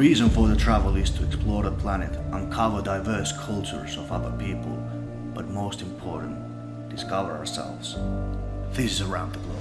reason for the travel is to explore the planet, uncover diverse cultures of other people, but most important, discover ourselves. This is Around the Globe.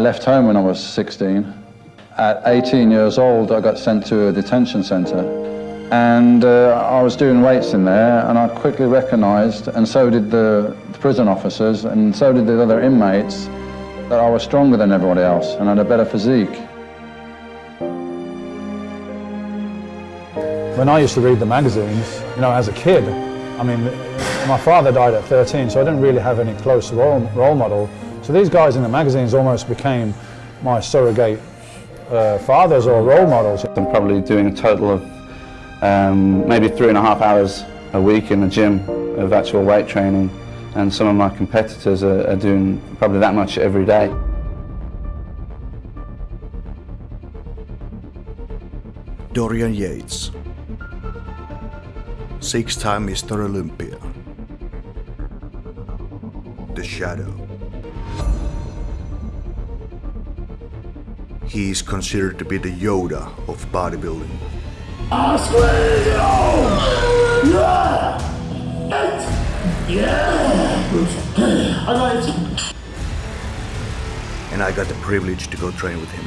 Left home when I was 16. At 18 years old, I got sent to a detention centre. And uh, I was doing weights in there, and I quickly recognised, and so did the, the prison officers, and so did the other inmates, that I was stronger than everybody else and had a better physique. When I used to read the magazines, you know, as a kid, I mean, my father died at 13, so I didn't really have any close role, role model. So these guys in the magazines almost became my surrogate uh, fathers or role models. I'm probably doing a total of um, maybe three and a half hours a week in the gym of actual weight training and some of my competitors are, are doing probably that much every day. Dorian Yates, six-time Mr. Olympia, The Shadow. He is considered to be the Yoda of bodybuilding. And I got the privilege to go train with him.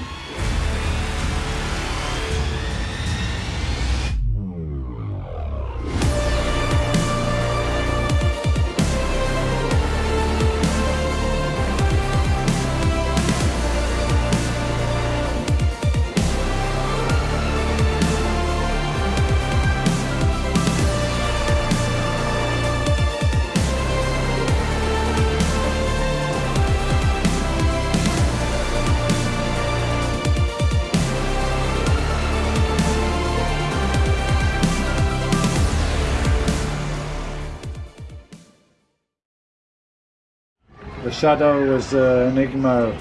Shadow was uh, Enigma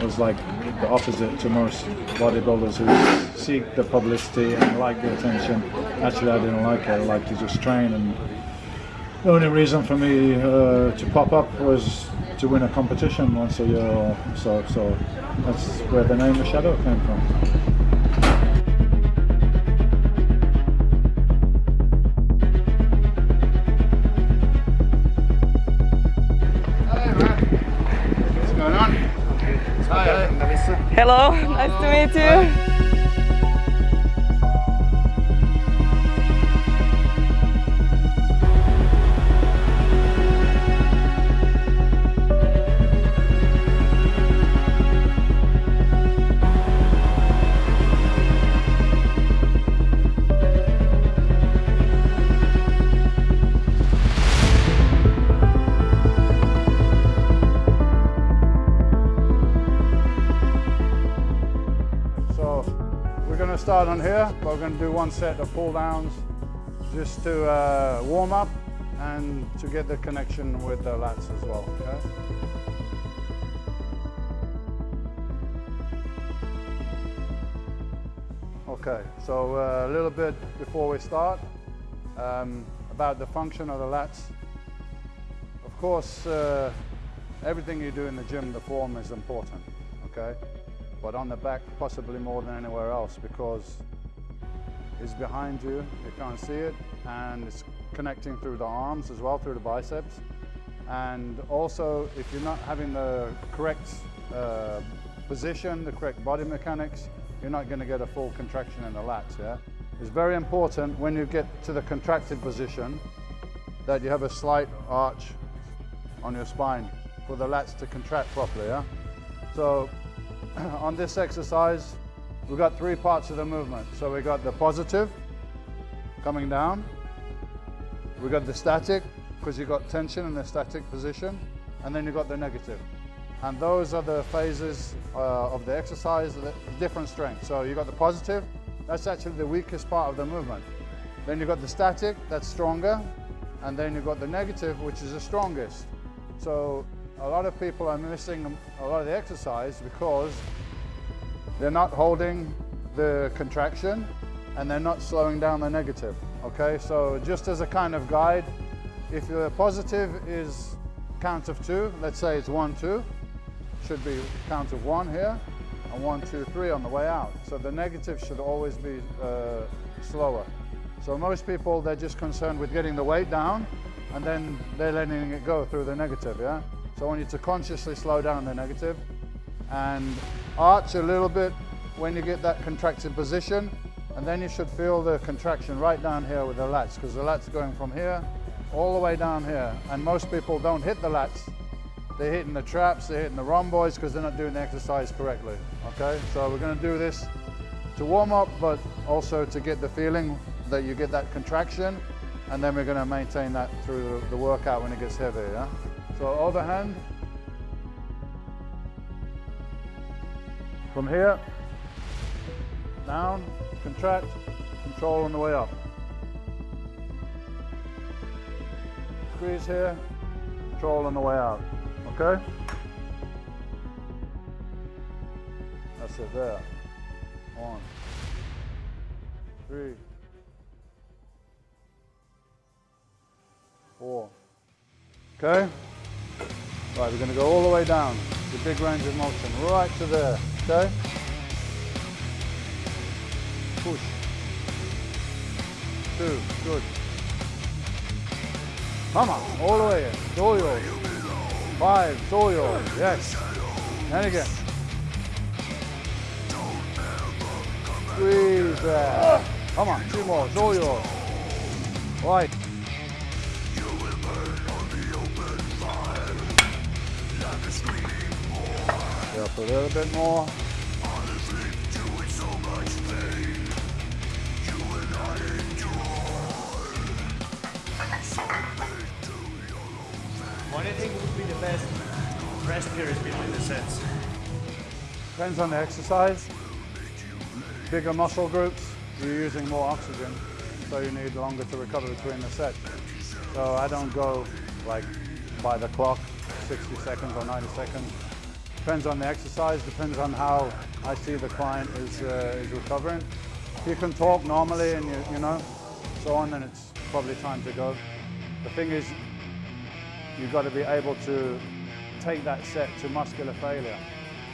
was like the opposite to most bodybuilders who seek the publicity and like the attention. Actually, I didn't like it. I liked to just train, and the only reason for me uh, to pop up was to win a competition once a year or so. So that's where the name the shadow came from. Hello, nice to meet you. We're going to do one set of pull downs just to uh, warm up and to get the connection with the lats as well. Okay? Okay, so uh, a little bit before we start um, about the function of the lats. Of course, uh, everything you do in the gym, the form is important, okay? But on the back, possibly more than anywhere else because it's behind you, you can't see it, and it's connecting through the arms as well, through the biceps. And also, if you're not having the correct uh, position, the correct body mechanics, you're not going to get a full contraction in the lats, yeah? It's very important when you get to the contracted position that you have a slight arch on your spine for the lats to contract properly, yeah? So on this exercise, we've got three parts of the movement. So we've got the positive, coming down. We've got the static, because you've got tension in the static position, and then you've got the negative. And those are the phases uh, of the exercise, the different strengths. So you've got the positive, that's actually the weakest part of the movement. Then you've got the static, that's stronger, and then you've got the negative, which is the strongest. So a lot of people are missing a lot of the exercise because they're not holding the contraction and they're not slowing down the negative. Okay, so just as a kind of guide, if your positive is count of two, let's say it's one, two, should be count of one here, and one, two, three on the way out. So the negative should always be uh, slower. So most people, they're just concerned with getting the weight down, and then they're letting it go through the negative, yeah? So I want you to consciously slow down the negative, and arch a little bit when you get that contracted position, and then you should feel the contraction right down here with the lats, because the lats are going from here all the way down here. And most people don't hit the lats. They're hitting the traps, they're hitting the rhomboids because they're not doing the exercise correctly. Okay, so we're gonna do this to warm up, but also to get the feeling that you get that contraction, and then we're gonna maintain that through the, the workout when it gets heavier, yeah? So overhand, from here, down, contract, control on the way up. Squeeze here, control on the way out, okay? That's it there. One, three, four. Okay? Right, we're gonna go all the way down, the big range of motion, right to there, okay? Push. Two, good. Come on, all the way. It's. Five, all. Yes. And again. Squeeze there. Come on, two more. It's a little bit more. What do you think would be the best rest periods between the sets? Depends on the exercise. Bigger muscle groups, you're using more oxygen, so you need longer to recover between the sets. So I don't go like by the clock, 60 seconds or 90 seconds. Depends on the exercise, depends on how I see the client is, uh, is recovering. If you can talk normally and you, you know, so on, then it's probably time to go. The thing is, you've got to be able to take that set to muscular failure.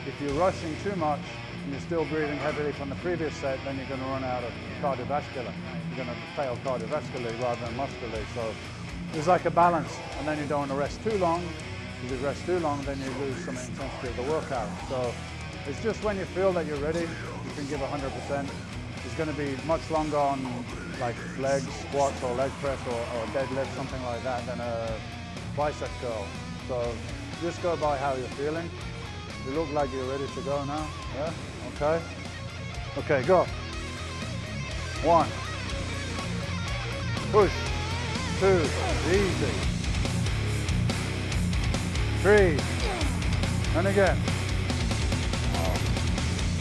If you're rushing too much and you're still breathing heavily from the previous set, then you're going to run out of cardiovascular. You're going to fail cardiovascularly rather than muscularly. So there's like a balance, and then you don't want to rest too long. If you rest too long, then you lose some intensity of the workout. So it's just when you feel that you're ready, you can give 100%. It's going to be much longer on like legs, squats, or leg press, or, or deadlift, something like that, than a bicep curl. So just go by how you're feeling. You look like you're ready to go now. Yeah? Okay? Okay, go. One. Push. Two. Easy. Three. And again.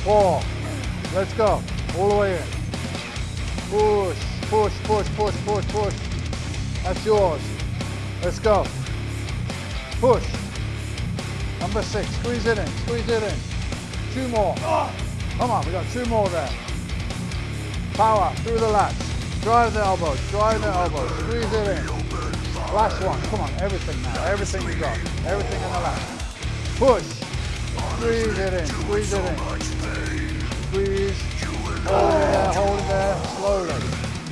Four. Let's go. All the way in. Push, push, push, push, push, push. That's yours. Let's go. Push. Number six, squeeze it in, squeeze it in. Two more. Come on, we got two more there. Power through the lats. Drive the elbows, drive the elbows, squeeze it in. Last one, come on, everything now, everything you got. Everything in the last. Push. Squeeze it in, squeeze it in. Squeeze. Hold it there, hold it there, slowly.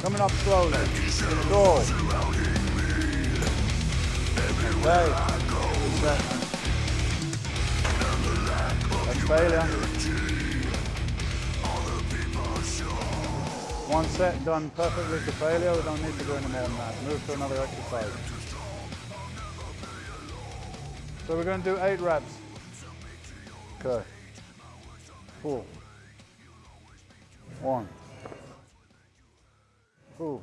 Coming up slowly. Go. Okay. Failure. Eh? One set done perfectly to failure. We don't need to do any more than that. Move to another exercise. So we're going to do eight reps. Okay. Pull. One. Pull.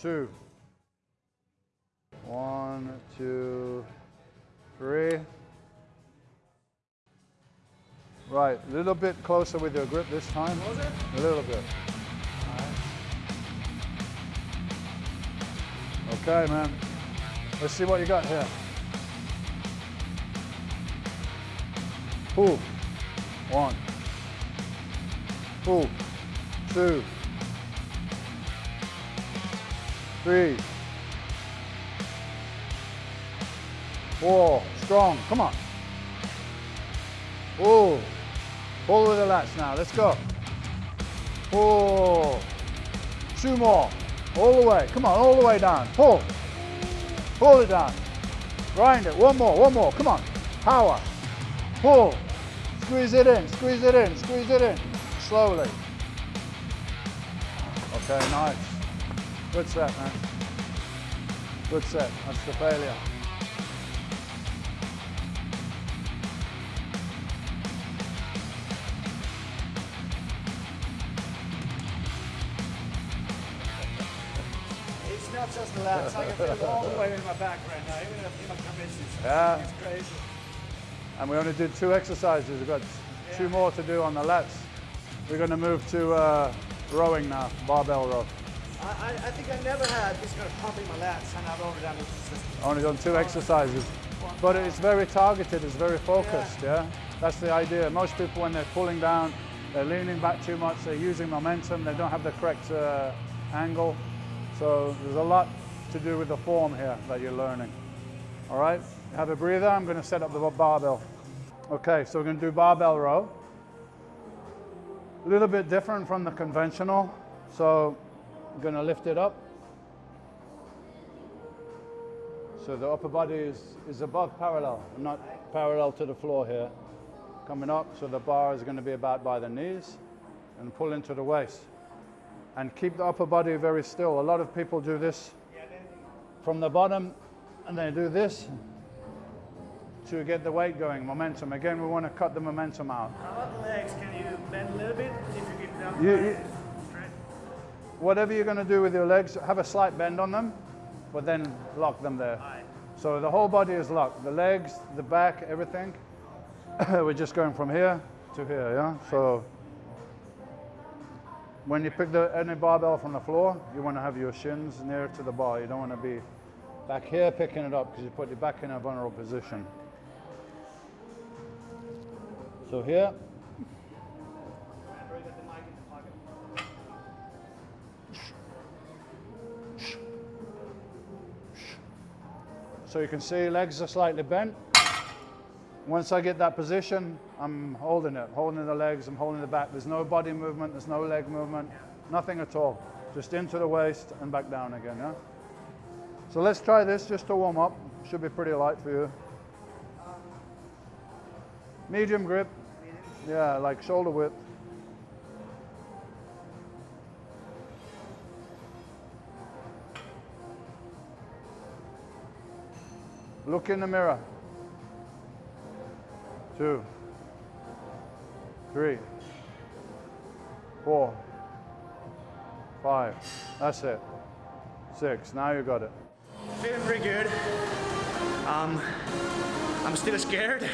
Two. One, two, three. Right, a little bit closer with your grip this time. A little bit. Okay, man. Let's see what you got here. Pull. One. Pull. Two. Three. Four. Strong. Come on. Oh. Pull with the lats now. Let's go. Pull. Two more. All the way. Come on. All the way down. Pull. Pull it down. Grind it. One more. One more. Come on. Power. Pull. Squeeze it in. Squeeze it in. Squeeze it in. Slowly. Okay, nice. Good set, man. Good set. That's the failure. Not just. I can feel all the way in my back right now, even in my. Yeah. It's crazy. And we only did two exercises. We've got two more to do on the lats. We're going to move to uh, rowing now, barbell row. I, I, I think I never had this kind of pump in my lats, and I've only done it Only done two exercises. But it's very targeted, it's very focused, yeah? That's the idea. Most people, when they're pulling down, they're leaning back too much, they're using momentum, they don't have the correct uh, angle. So there's a lot to do with the form here that you're learning. All right, have a breather. I'm going to set up the barbell. Okay, so we're going to do barbell row. A little bit different from the conventional. So I'm going to lift it up. So the upper body is, is above parallel, not parallel to the floor here. Coming up, so the bar is going to be about by the knees and pull into the waist. And keep the upper body very still. A lot of people do this from the bottom and they do this to get the weight going, momentum. Again, we want to cut the momentum out. How about the legs? Can you bend a little bit if you keep them You- you- Whatever you're going to do with your legs, have a slight bend on them, but then lock them there. Aye. So the whole body is locked. The legs, the back, everything. We're just going from here to here, yeah? So when you pick the any barbell from the floor, you want to have your shins near to the bar. You don't want to be back here picking it up because you put your back in a vulnerable position. So here. So you can see legs are slightly bent. Once I get that position, I'm holding it, holding the legs, I'm holding the back. There's no body movement, there's no leg movement, nothing at all. Just into the waist and back down again, yeah? So let's try this just to warm up. Should be pretty light for you. Medium grip. Yeah, like shoulder width. Look in the mirror. Two, three, four, five. That's it. Six. Now you got it. Feeling pretty good. Um, I'm still scared,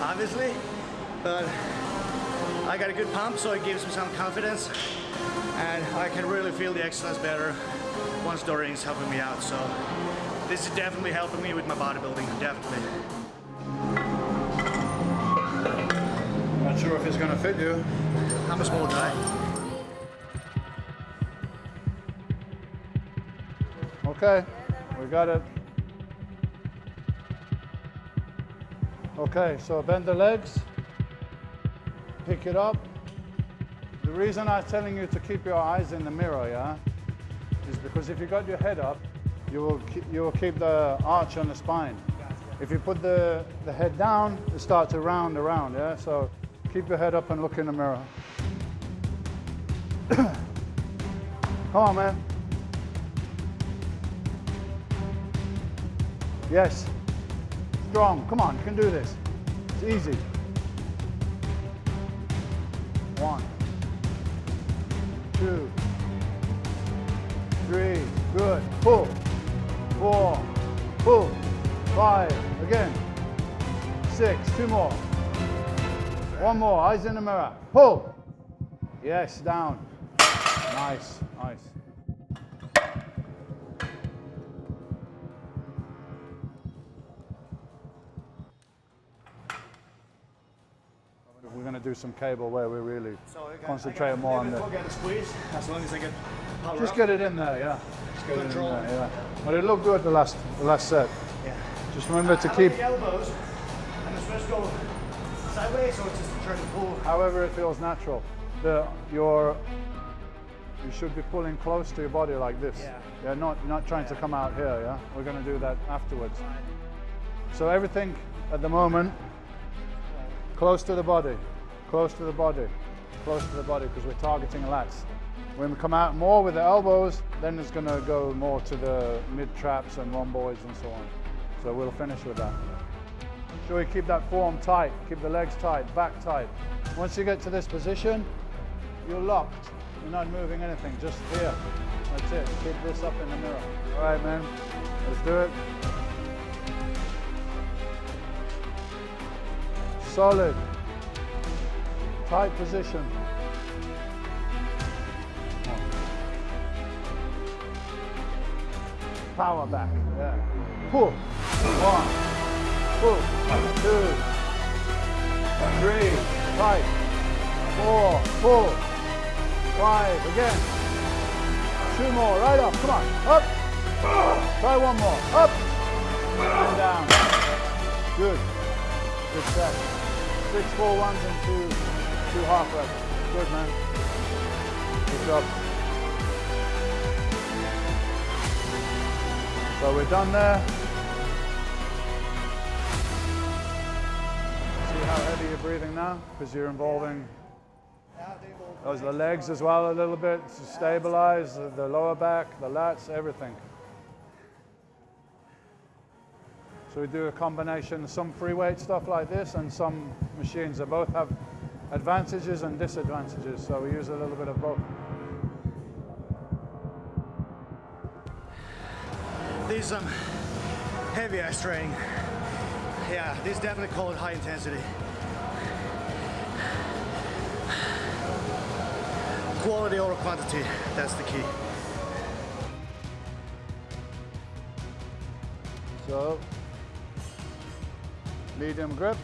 obviously, but I got a good pump, so it gives me some confidence, and I can really feel the exercise better once Dorian is helping me out. So this is definitely helping me with my bodybuilding, definitely. Sure if it's going to fit you. I'm a small guy. Okay, we got it. Okay, so bend the legs, pick it up. The reason I'm telling you to keep your eyes in the mirror, yeah, is because if you got your head up, you will keep, you will keep the arch on the spine. If you put the, the head down, it starts to round around, yeah? So keep your head up and look in the mirror. Come on, man. Yes. Strong. Come on, you can do this. It's easy. One, two, three. Good. Pull. Four. Pull. Five. Again. Six. Two more. One more. Eyes in the mirror. Pull. Yes, down. Nice, nice. We're going to do some cable where we really So concentrate more on the. squeeze as long as I get Just up. get it in there, yeah. Just get it in Control. there, yeah. But it looked good the last, the last set. Yeah. Just remember to keep, the elbows and the go sideways try to pull. however it feels natural. The your, you should be pulling close to your body like this. Yeah. Yeah, not not trying to come out here. Yeah, we're going to do that afterwards. So everything at the moment, close to the body, close to the body, close to the body, because we're targeting lats. When we come out more with the elbows, then it's going to go more to the mid traps and rhomboids and so on. So we'll finish with that. Sure, you keep that form tight, keep the legs tight, back tight. Once you get to this position, you're locked. You're not moving anything, just here. That's it. Keep this up in the mirror. All right, man. Let's do it. Solid. Tight position. Power back. Yeah. Pull. One. Pull. Two. Three. Tight. Four. Pull. Five. Again. Two more. Right up. Come on. Up. Try one more. Up. And down. Good. Good set. Six full ones and two two half reps. Good man. Good job. So we're done there. See how heavy you're breathing now? Because you're involving those the legs as well a little bit to stabilize the, the lower back, the lats, everything. So we do a combination, some free weight stuff like this and some machines that both have advantages and disadvantages. So we use a little bit of both. These um, some heavy ass training. Yeah, this is definitely called high intensity. Quality over quantity, that's the key. So, medium grip.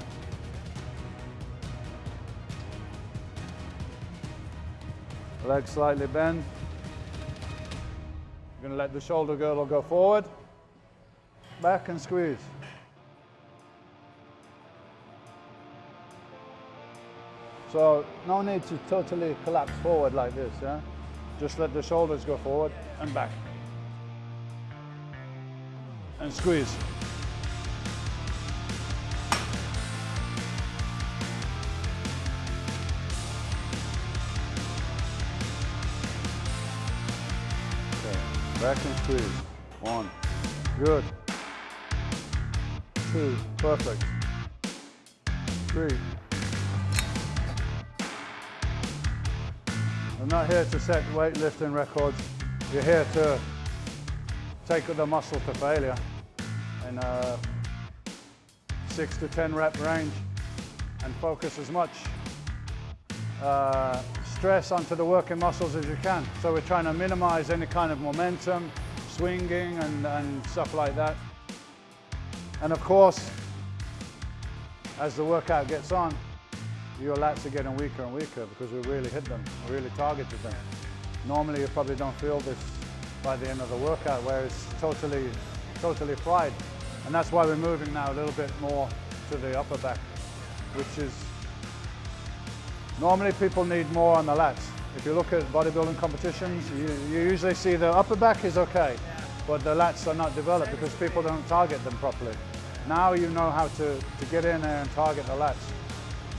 Leg slightly bend. You're to let the shoulder girdle go forward. Back and squeeze. So, no need to totally collapse forward like this, yeah? Just let the shoulders go forward and back. And squeeze. Okay, back and squeeze. One, good. Two, perfect. Three. I'm not here to set weightlifting records. You're here to take the muscle to failure in a six to 10 rep range and focus as much uh, stress onto the working muscles as you can. So we're trying to minimize any kind of momentum, swinging and, and stuff like that. And of course, as the workout gets on, your lats are getting weaker and weaker because we really hit them, we really targeted them. Normally you probably don't feel this by the end of the workout where it's totally, totally fried. And that's why we're moving now a little bit more to the upper back, which is, normally people need more on the lats. If you look at bodybuilding competitions, you, you usually see the upper back is okay, but the lats are not developed because people don't target them properly. Now you know how to, to get in there and target the lats,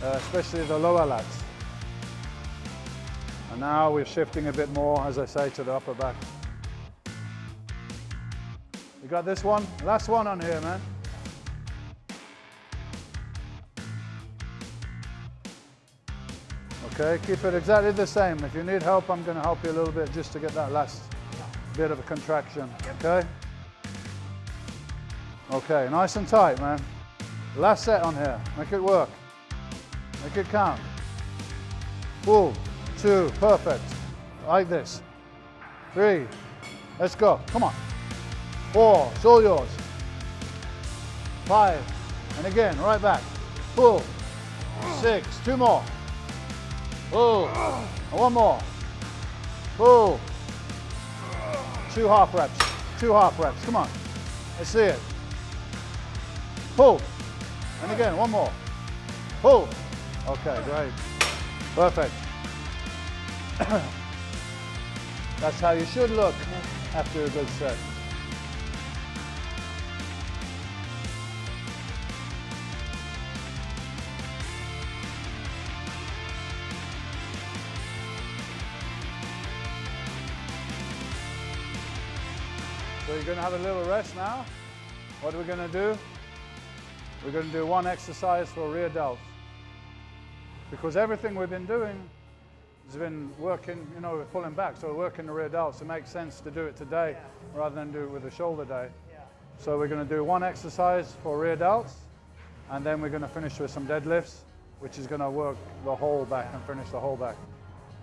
uh, especially the lower lats. And now we're shifting a bit more, as I say, to the upper back. You got this one? Last one on here, man. Okay, keep it exactly the same. If you need help, I'm gonna help you a little bit just to get that last bit of a contraction, okay? Okay, nice and tight, man. Last set on here, make it work. Make it count. Pull. Two. Perfect. Like this. Three. Let's go. Come on. Four. All yours. Five. And again, right back. Pull. Six. Two more. Pull. And one more. Pull. Two half reps. Two half reps. Come on. Let's see it. Pull. And again, one more. Pull. Okay, great. Perfect. That's how you should look after a good set. So you're going to have a little rest now. What are we going to do? We're going to do one exercise for rear delts. Because everything we've been doing has been working, you know, we're pulling back, so we're working the rear delts. It makes sense to do it today yeah. rather than do it with the shoulder day. Yeah. So we're going to do one exercise for rear delts, and then we're going to finish with some deadlifts, which is going to work the whole back and finish the whole back.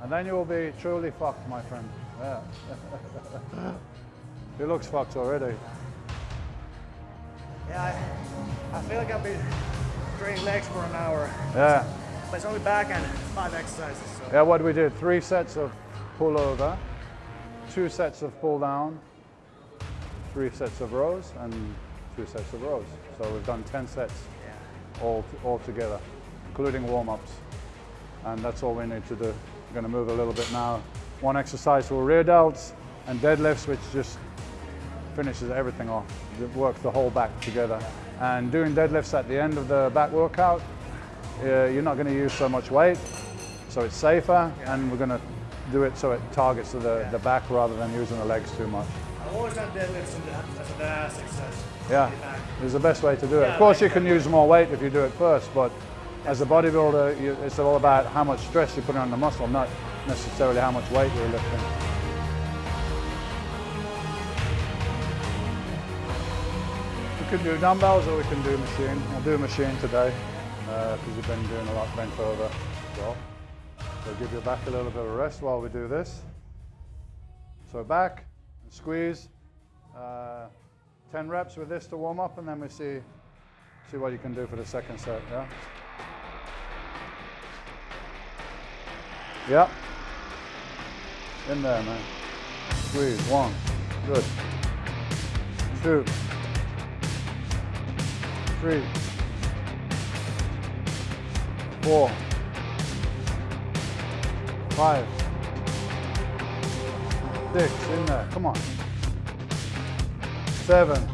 And then you will be truly fucked, my friend. Yeah. he looks fucked already. Yeah, I, I feel like I've been training legs for an hour. Yeah. But it's only back and five exercises. So. Yeah, what we did, three sets of pull over, two sets of pull down, three sets of rows, and two sets of rows. So we've done 10 sets yeah. all, all together, including warm-ups. And that's all we need to do. We're gonna move a little bit now. One exercise for rear delts and deadlifts, which just finishes everything off. It works the whole back together. And doing deadlifts at the end of the back workout, uh, you're not going to use so much weight, so it's safer, yeah. and we're going to do it so it targets the, yeah. the back rather than using the legs too much. I've always done deadlifts as the ass exercise. Yeah, it's the best way to do it. of course, you can use more weight if you do it first, but as a bodybuilder, you, it's all about how much stress you're putting on the muscle, not necessarily how much weight you're lifting. We can do dumbbells or we can do machine. I'll do machine today because uh, you've been doing a lot bent over as well. So give your back a little bit of rest while we do this. So back, and squeeze. Uh, 10 reps with this to warm up and then we see, see what you can do for the second set, yeah? Yeah. In there, man. Squeeze, one, good. Two, three, four, five, six, in there, come on. Seven.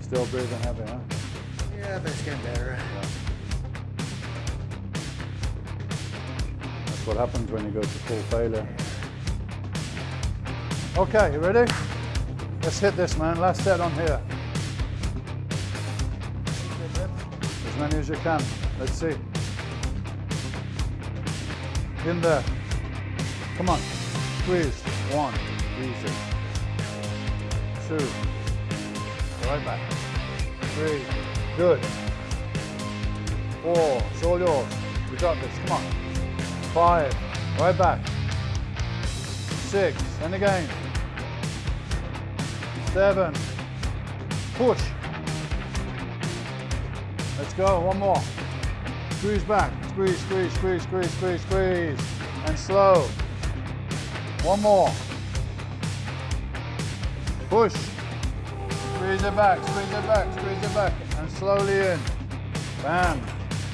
Still breathing heavy, huh? Yeah, but it's getting better. Yeah. That's what happens when you go to full failure. Okay, you ready? Let's hit this, man. Last set on here. Many as you can. Let's see. In there. Come on. Squeeze. One. Easy. Two. Right back. Three. Good. Four. It's all yours. We got this. Come on. Five. Right back. Six. And again seven, push. Let's go, one more. Squeeze back, squeeze, squeeze, squeeze, squeeze, squeeze, squeeze. And slow. One more. Push. Squeeze it back, squeeze it back, squeeze it back. And slowly in. Bam.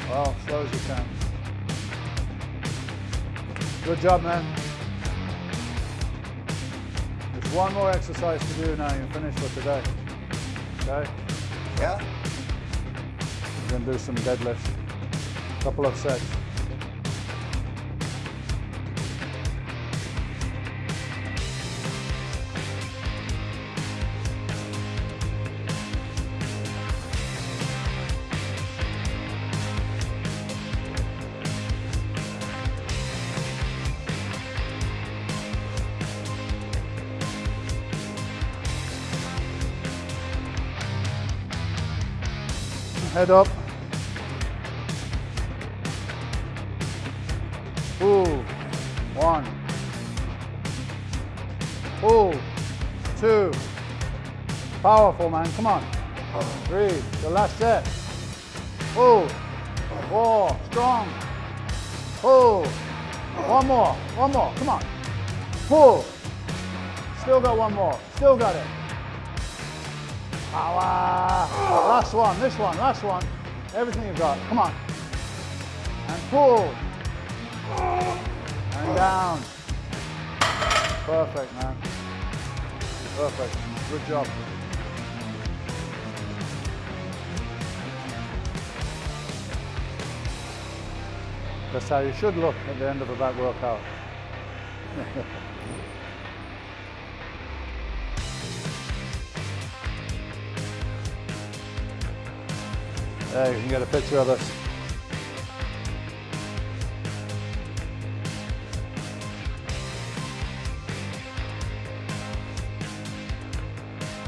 Well, slow as you can. Good job, man. There's one more exercise to do now, you're finished for today. Okay? Yeah then do some deadlifts, a couple of sets. head up Powerful, man, come on. Three, the last set. Pull, four, strong. Pull, one more, one more, come on. Pull, still got one more, still got it. Power. Last one, this one, last one. Everything you've got, come on. And pull. And down. Perfect, man. Perfect. Good job. That's how you should look at the end of a back workout. there, you can get a picture of this.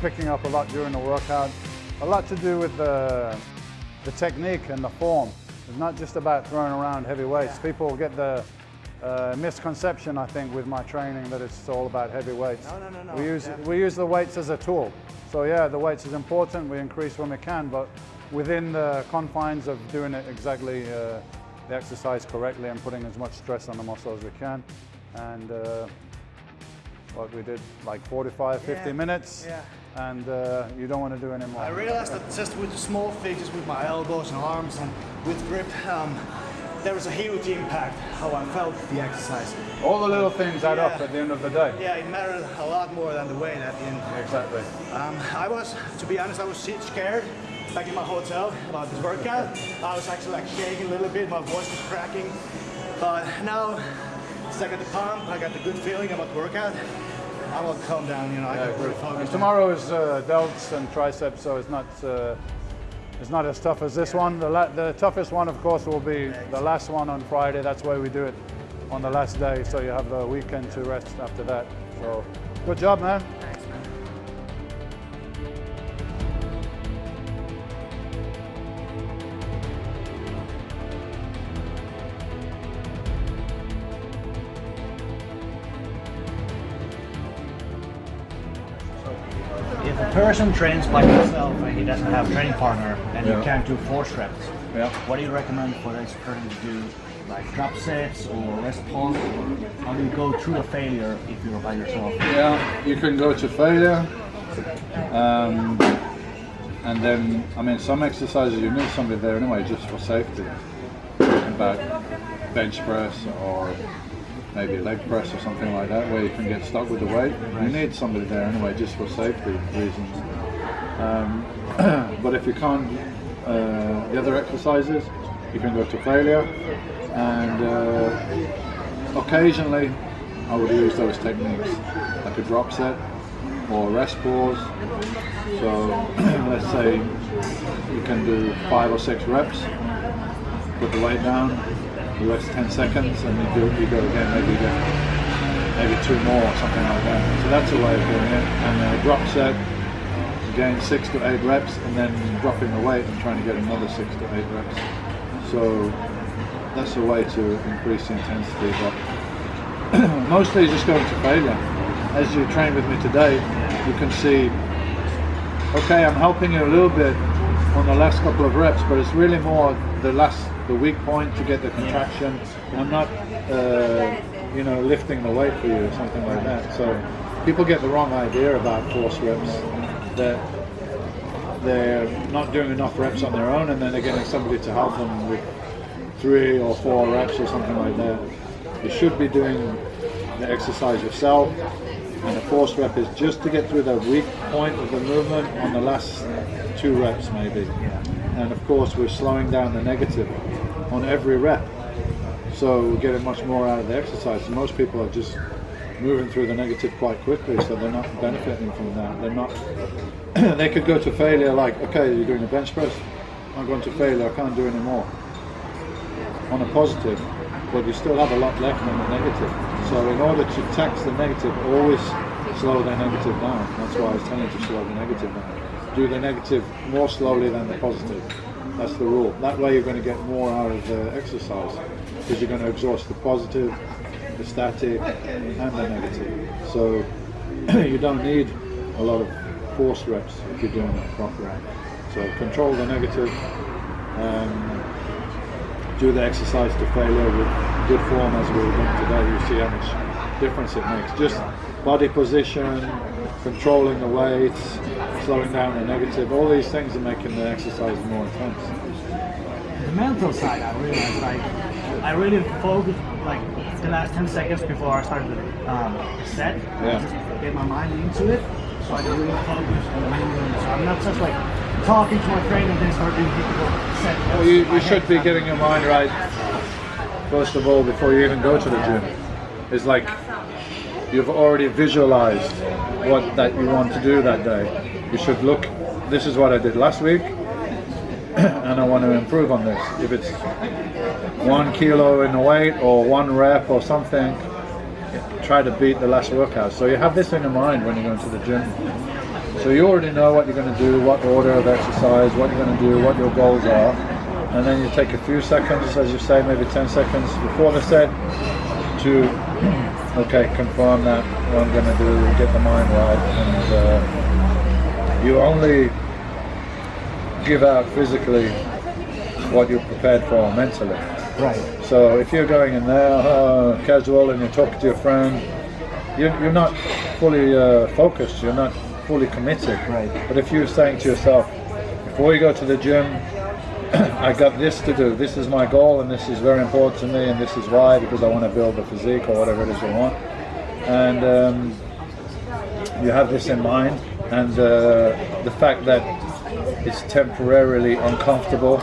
Picking up a lot during the workout. A lot to do with the, the technique and the form. It's not just about throwing around heavy weights. People get the uh, misconception, I think, with my training that it's all about heavy weights. No, no, no, no. We use, Yeah. we use the weights as a tool. So yeah, the weights is important. We increase when we can, but within the confines of doing it exactly, uh, the exercise correctly and putting as much stress on the muscle as we can. And uh, what we did, like 45, 50 Yeah, minutes. yeah. And uh, you don't want to do any more. I realized that just with small things, with my elbows and arms and with grip, um, there was a huge impact how I felt the exercise. All the little things add up at the end of the day. Yeah, it mattered a lot more than the weight at the end. Exactly. Um, I was, to be honest, I was shit scared back in my hotel about this workout. I was actually like shaking a little bit, my voice was cracking. But now, since I got the pump, I got the good feeling about the workout, I will calm down, you know, I Yeah, can really good. focus. Tomorrow is uh, delts and triceps, so it's not uh, it's not as tough as this one. The, la- the toughest one, of course, will be the last one on Friday. That's why we do it on the last day, so you have the weekend to rest after that. So, good job, man. Person trains like yourself and he doesn't have a training partner and Yeah. he can't do force reps, Yeah. what do you recommend for this person to do? Like drop sets or rest pause? Or how do you go through a failure if you're by yourself? Yeah, you can go to failure. Um, and then, I mean, some exercises you need somebody there anyway, just for safety. About bench press or maybe a leg press or something like that, where you can get stuck with the weight. You need somebody there anyway, just for safety reasons. Um, but if you can't, uh, the other exercises, you can go to failure. And uh, occasionally, I would use those techniques, like a drop set or rest pause. So let's say you can do five or six reps, put the weight down, you rest 10 seconds, and you, do, you go again, maybe maybe two more or something like that. So that's a way of doing it. And a drop set, again six to eight reps, and then dropping the weight and trying to get another six to eight reps. So that's a way to increase the intensity. But mostly just going to failure. As you train with me today, you can see, okay, I'm helping you a little bit on the last couple of reps, but it's really more the last, the weak point to get the contraction. I'm not, uh, you know, lifting the weight for you or something like that. So people get the wrong idea about force reps. That they're not doing enough reps on their own, and then they're getting somebody to help them with three or four reps or something like that. You should be doing the exercise yourself, and the force rep is just to get through the weak point of the movement on the last two reps, maybe. And of course, we're slowing down the negative on every rep, so we're getting much more out of the exercise. Most people are just moving through the negative quite quickly, so they're not benefiting from that. They're not. they could go to failure, like, okay, you're doing a bench press. I'm going to failure. I can't do any more on a positive, but you still have a lot left on the negative. So in order to tax the negative, always slow the negative down. That's why I was telling you to slow the negative down. Do the negative more slowly than the positive. That's the rule. That way you're going to get more out of the exercise because you're going to exhaust the positive, the static, and the negative. So you don't need a lot of force reps if you're doing it properly. So control the negative, um, do the exercise to failure with good form as we were doing today. You see how much difference it makes. Just body position, controlling the weights, slowing down the negative, all these things are making the exercise more intense. The mental side, I realized, like, I really focused, like, the last 10 seconds before I started the um, set. Yeah. Just get my mind into it, so I can really focus on the movement. So I'm not just like talking to my trainer and then start doing set. Well, you, you should be getting your mind right, first of all, before you even go to the gym. It's like you've already visualized what that you want to do that day. You should look, this is what I did last week, and I want to improve on this. If it's one kilo in the weight or one rep or something, try to beat the last workout. So you have this in your mind when you go into the gym. So you already know what you're going to do, what order of exercise, what you're going to do, what your goals are. And then you take a few seconds, as you say, maybe 10 seconds before the set to, okay, confirm that what I'm going to do, get the mind right. And uh, you only give out physically what you're prepared for mentally. Right. So if you're going in there uh, casual and you're talking to your friend, you're, you're not fully uh, focused, you're not fully committed. Right. But if you're saying to yourself, before you go to the gym, I got this to do, this is my goal and this is very important to me and this is why, because I want to build the physique or whatever it is you want. And um, you have this in mind and uh, the fact that it's temporarily uncomfortable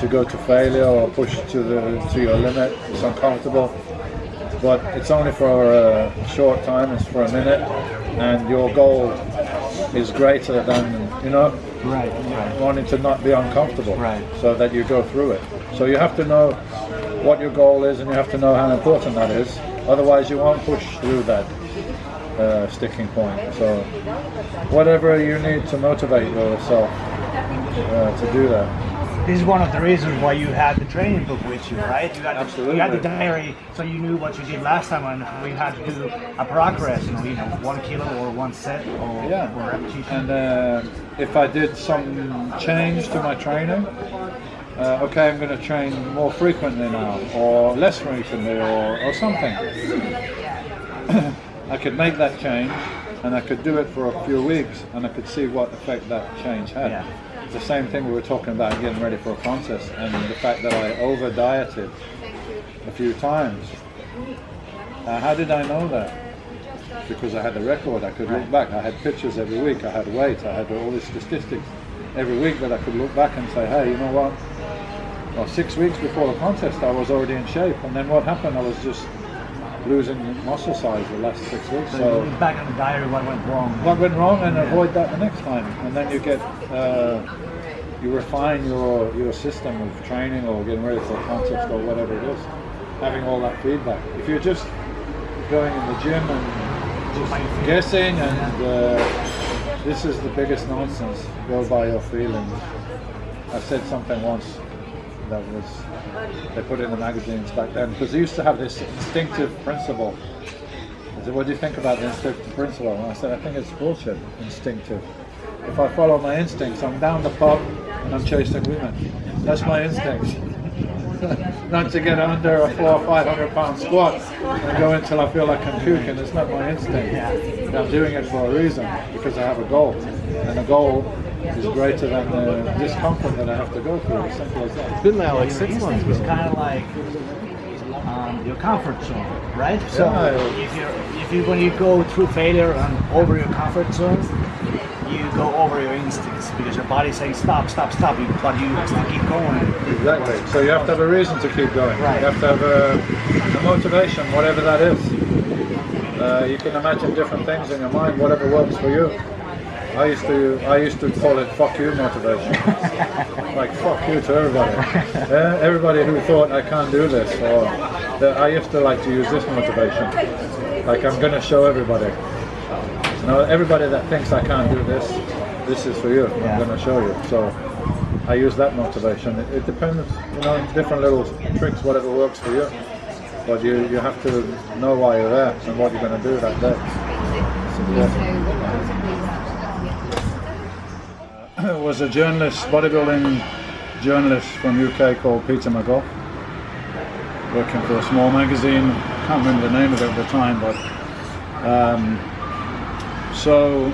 to go to failure or push to the to your limit. It's uncomfortable, but it's only for a short time. It's for a minute, and your goal is greater than you know Right. Right. wanting to not be uncomfortable. Right. So that you go through it. So you have to know what your goal is, and you have to know how important that is. Otherwise, you won't push through that uh, sticking point. So whatever you need to motivate yourself uh, to do that. This is one of the reasons why you had the training book with you, right? You had, Absolutely. You had the diary, so you knew what you did last time, and you had to do a progress. You know, you know, one kilo or one set or, Yeah. or repetition. And uh, if I did some change to my training, uh, okay, I'm going to train more frequently now, or less frequently, or, or something. I could make that change, and I could do it for a few weeks, and I could see what effect that change had. Yeah. The same thing we were talking about getting ready for a contest, and the fact that I over dieted a few times. Uh, how did I know that? because I had the record. I could look back. I had pictures every week. I had weight. I had all these statistics every week that I could look back and say, hey, you know what? Well, six weeks before the contest, I was already in shape. And then what happened? I was just losing muscle size the last six weeks. so, So back on the diary, what went wrong? what went wrong and avoid that the next time. And then you get, uh, you refine your, your system of training or getting ready for a contest or whatever it is, having all that feedback. If you're just going in the gym and guessing and uh, this is the biggest nonsense. Go by your feelings. I said something once that was they put in the magazines back then because they used to have this instinctive principle. I said, "What do you think about the instinctive principle?" And I said, "I think it's bullshit. Instinctive. If I follow my instincts, I'm down the pub I'm chasing women. That's my instinct." not to get under a four or five hundred pound squat and go until I feel like I'm puking. It's not my instinct. I'm doing it for a reason because I have a goal, and the goal is greater than the discomfort that I have to go through. As simple as that. Been there like six months. instinct is kind of like um, your comfort zone, right? So Yeah. if you if you when you go through failure and over your comfort zone, you go over your instincts because your body's saying stop, stop, stop, but you still keep going. Exactly. So you have to have a reason to keep going. Right. You have to have a, a motivation, whatever that is. Uh, you can imagine different things in your mind, whatever works for you. I used to I used to call it "fuck you" motivation. like fuck you to everybody. Uh, everybody who thought I can't do this, or that I used to like to use this motivation. Like I'm gonna show everybody. Know, everybody that thinks I can't do this, this is for you. Yeah. I'm gonna show you. So I use that motivation. It, it depends, you know, different little tricks, whatever works for you. But you, you have to know why you're there and what you're going to do that day. It was a journalist, bodybuilding journalist from UK called Peter McGough, working for a small magazine. I Can't remember the name of it at the time, but um, so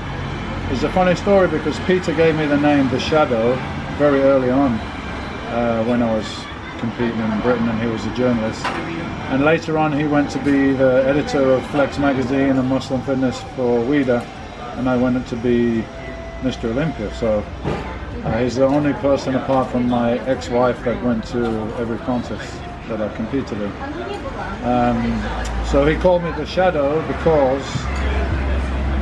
it's a funny story because Peter gave me the name The Shadow very early on uh, when I was competing in Britain and he was a journalist. And later on he went to be the editor of Flex magazine and Muscle and Fitness for Weider and I went to be Mr. Olympia. So uh, he's the only person apart from my ex-wife that went to every contest that I competed in. Um, so he called me the Shadow because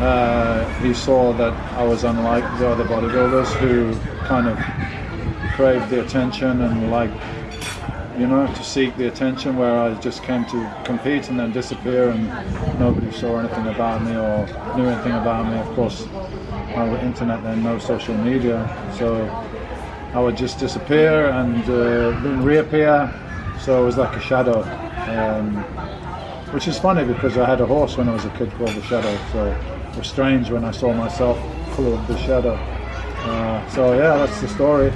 uh, he saw that I was unlike the other bodybuilders who kind of craved the attention and like, you know, to seek the attention where I just came to compete and then disappear and nobody saw anything about me or knew anything about me. Of course, no internet then, no social media. So I would just disappear and uh, then reappear. So it was like a shadow. Um, which is funny because I had a horse when I was a kid called the Shadow, so was strange when I saw myself called the Shadow. Uh, so yeah, that's the story.